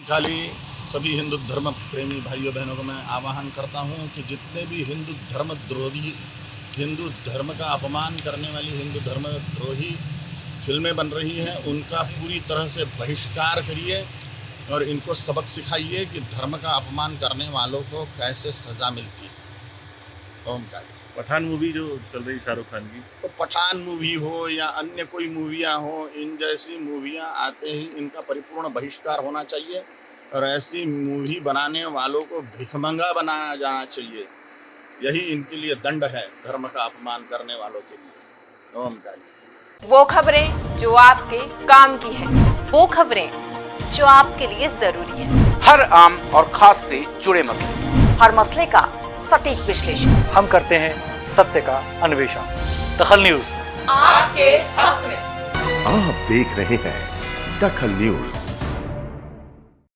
काली सभी हिंदू धर्म प्रेमी भाइयों बहनों को मैं आह्वान करता हूँ कि जितने भी हिंदू धर्म द्रोही, हिंदू धर्म का अपमान करने वाली हिंदू धर्म द्रोही फ़िल्में बन रही हैं, उनका पूरी तरह से बहिष्कार करिए और इनको सबक सिखाइए कि धर्म का अपमान करने वालों को कैसे सज़ा मिलती है। ओम काली पठान मूवी जो चल रही शाहरुख खान की। तो पठान मूवी हो या अन्य कोई मूवियाँ हो इन जैसी मूवियाँ आते ही इनका परिपूर्ण बहिष्कार होना चाहिए और ऐसी मूवी बनाने वालों को भिखमंगा बनाया जाना चाहिए। यही इनके लिए दंड है धर्म का अपमान करने वालों के लिए। ओम काली वो खबरें जो आपके काम की है। वो खबरें जो आपके लिए ज़रूरी है। हर आम और खास से जुड़े मसले। हर मसले का सटीक विश्लेषण। हम करते हैं सत्य का अन्वेषण। दखल न्यूज़। आपके हक में। आप देख रहे हैं दखल न्यूज़।